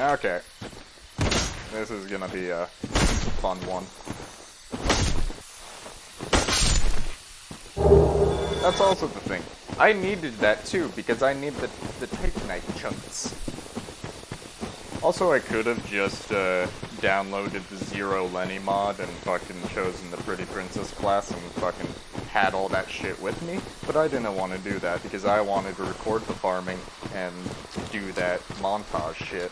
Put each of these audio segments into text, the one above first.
Okay. This is gonna be a fun one. That's also the thing. I needed that too, because I need the, the Titanite chunks. Also, I could have just uh, downloaded the Zero Lenny mod and fucking chosen the Pretty Princess class and fucking had all that shit with me, but I didn't want to do that because I wanted to record the farming and do that montage shit.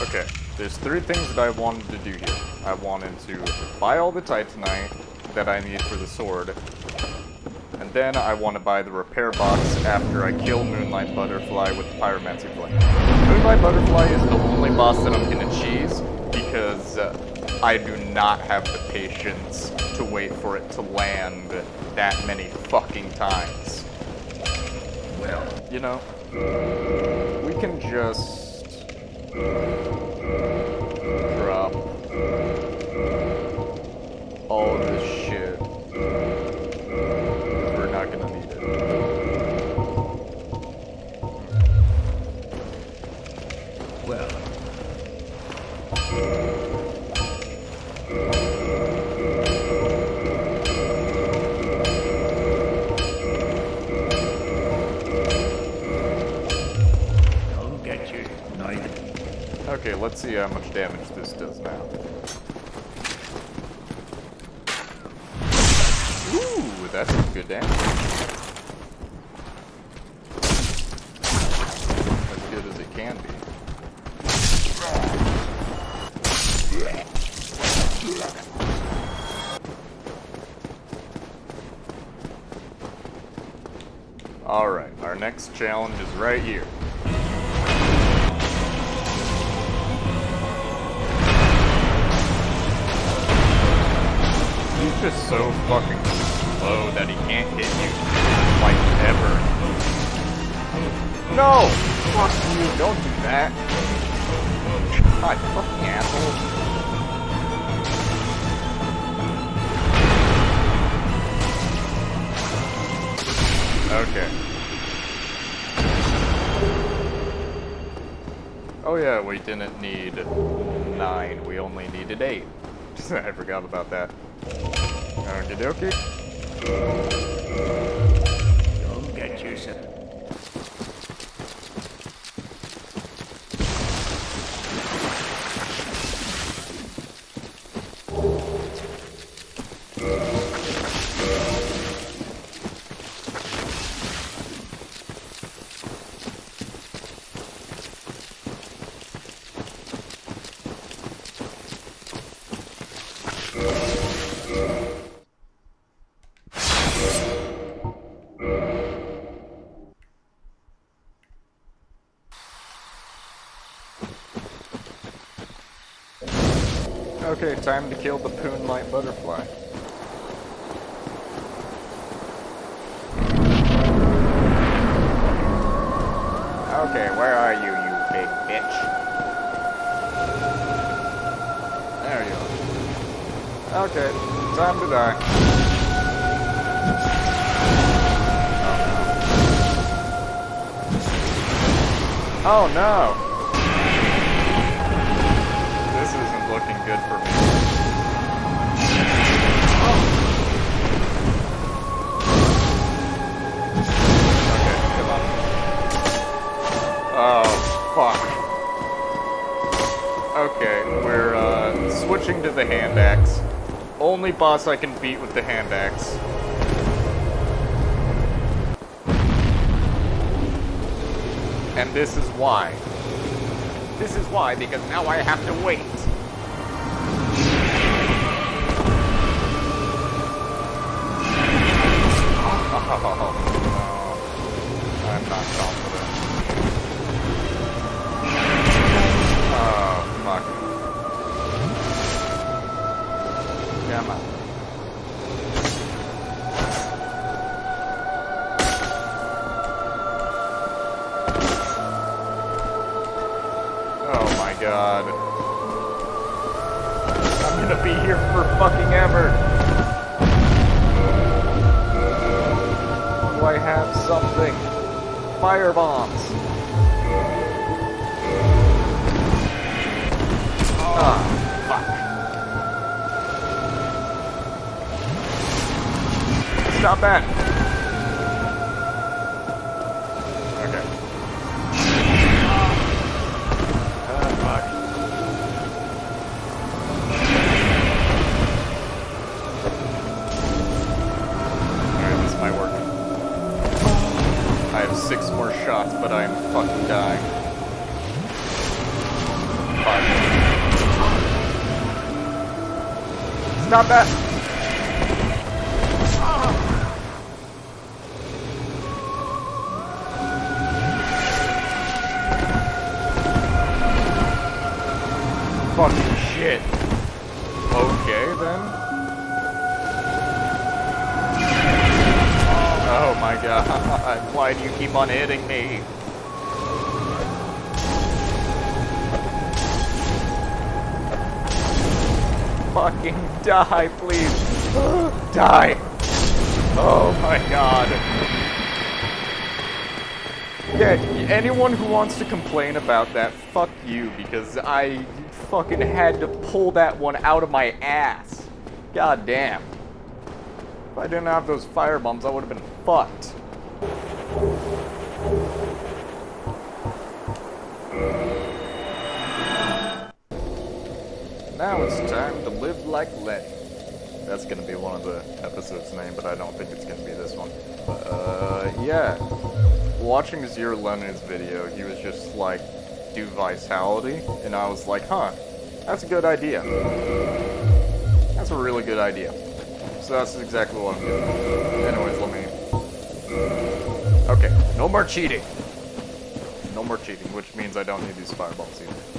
Okay, there's three things that I wanted to do here. I wanted to buy all the Titanite that I need for the sword, and then I want to buy the repair box after I kill Moonlight Butterfly with the Pyromancy Blade. Moonlight Butterfly is the only boss that I'm gonna cheese because uh, I do not have the patience to wait for it to land that many fucking times. Well, you know, we can just drop all this shit. We're not gonna need it. Well, let's see how much damage this does now. Ooh, that's some good damage. As good as it can be. Alright, our next challenge is right here. Just so fucking slow that he can't hit you, like, ever. No! Fuck you, don't do that. God, fucking asshole. Okay. Oh yeah, we didn't need nine, we only needed eight. I forgot about that. Okie dokie. Okay, time to kill the Poonlight Butterfly. Okay, where are you, you big bitch? There you are. Okay, time to die. Oh no! Oh, this good for me. Okay, come on. Oh, fuck. Okay, we're uh, switching to the hand axe. Only boss I can beat with the hand axe. And this is why. This is why, because now I have to wait. Oh, no. I'm not confident. Oh, fuck. Come on. Oh my god. I'm gonna be here for fucking ever. I have something? fire bombs. Ah, fuck. Stop that. Fucking shit. Okay, then. Oh my god, why do you keep on hitting me? Fucking die, please. die. Oh my god. Yeah, anyone who wants to complain about that, fuck you, because I fucking had to pull that one out of my ass. God damn. If I didn't have those fire bombs, I would have been fucked. Now it's time to live like Lenny. That's gonna be one of the episode's name, but I don't think it's gonna be this one. Uh, yeah. Watching Zero Lenny's video, he was just like, do Vitality, and I was like, huh, that's a good idea. That's a really good idea. So that's exactly what I'm doing. Anyways, let me... Okay, no more cheating. No more cheating, which means I don't need these fireballs either.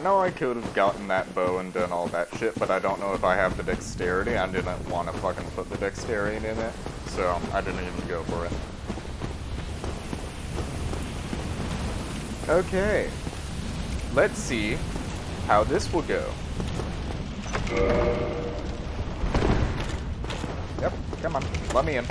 I know I could have gotten that bow and done all that shit, but I don't know if I have the dexterity. I didn't want to fucking put the dexterity in it, so I didn't even go for it. Okay. Let's see how this will go. Yep, come on, let me in.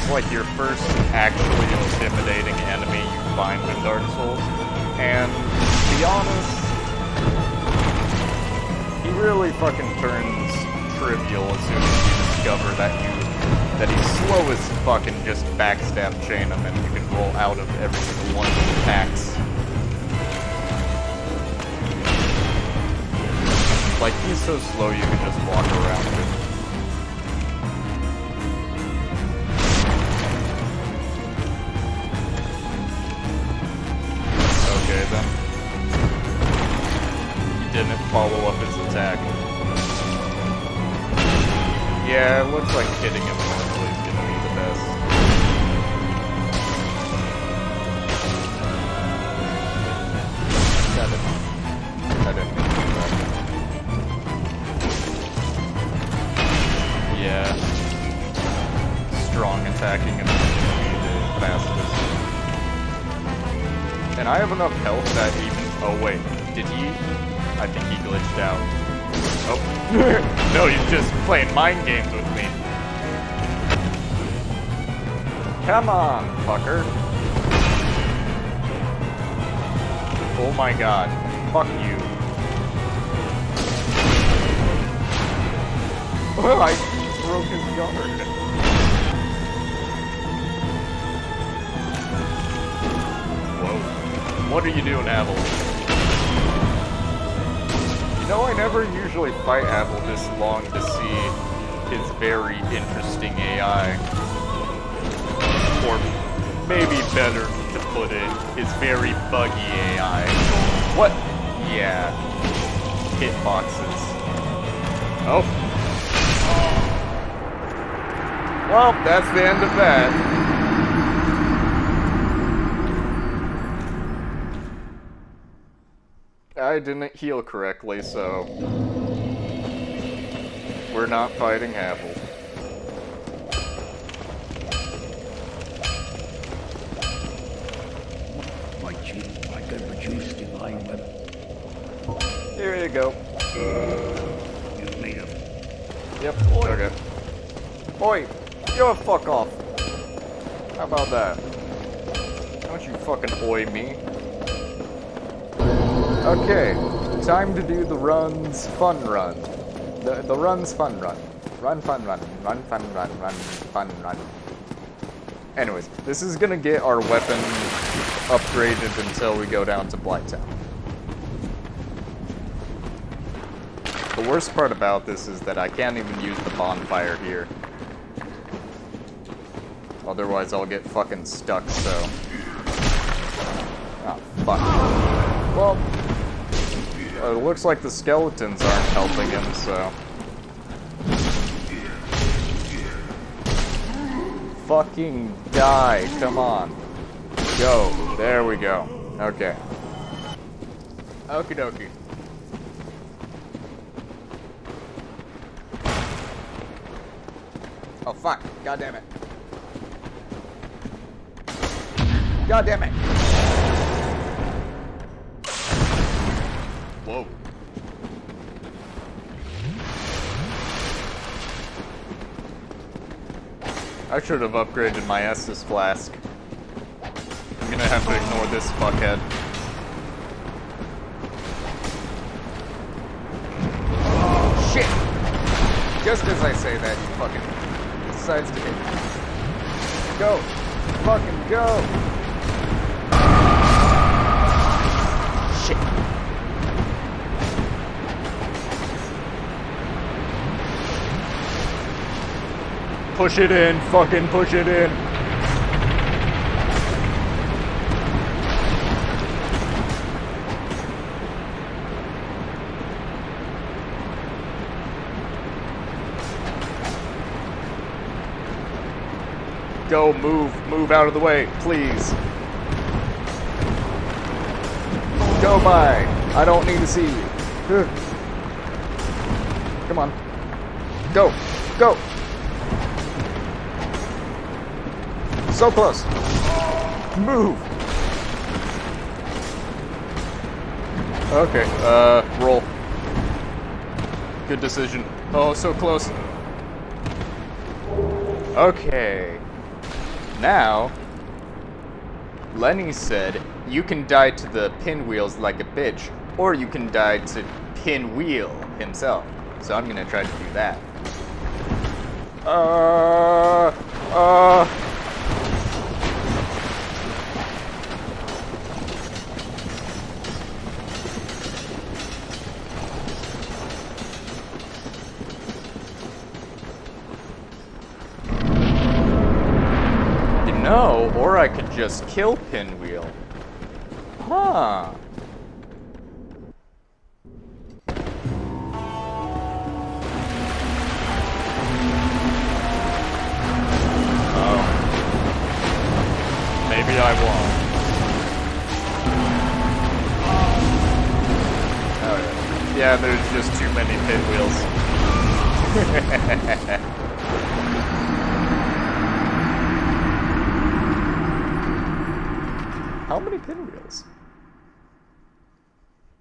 Is like your first actually intimidating enemy you find in Dark Souls, and to be honest, he really fucking turns trivial as soon as you discover that you that he's slow as fucking just backstab chain him and you can roll out of every single one of his attacks. Like he's so slow you can just walk around him. Okay then. He didn't follow up his attack. Yeah, it looks like hitting him I have enough health that even... Oh, wait. Did he... I think he glitched out. Oh. no, he's just playing mind games with me. Come on, fucker. Oh my god. Fuck you. Oh, I broke his guard. What are you doing, Havel? You know, I never usually fight Havel this long to see his very interesting AI. Or maybe better to put it, his very buggy AI. What? Yeah. Hitboxes. Oh. Well, that's the end of that. I didn't heal correctly, so We're not fighting Havel. My chief, I can produce divine weapon. Here you go. You made a Yep. Okay. Oi! Yo, fuck off. How about that? Don't you fucking oi me. Okay. Time to do the runs fun run. The, the runs fun run. Run fun run. Run fun run. Run fun run. Anyways, this is gonna get our weapon upgraded until we go down to Blighttown. The worst part about this is that I can't even use the bonfire here. Otherwise I'll get fucking stuck, so... Ah, fuck. Well, it looks like the skeletons aren't helping him, so... Fucking die, come on. Go, there we go. Okay. Okie dokie. Oh fuck, god damn it. God damn it. I should have upgraded my Estus flask. I'm gonna have to ignore this fuckhead. Shit! Just as I say that, he fucking decides to hit me. Go! Fucking go! Push it in, fucking push it in. Go, move, move out of the way, please. Go by. I don't need to see you. Come on. Go, go. So close. Move. Okay, uh, roll. Good decision. Oh, so close. Okay. Now, Lenny said, you can die to the pinwheels like a bitch, or you can die to pinwheel himself. So I'm gonna try to do that. Uh, uh. You know, or I could just kill Pinwheel. Huh. Oh. Maybe I won't. Oh yeah. Yeah, there's just too many pinwheels. How many pinwheels?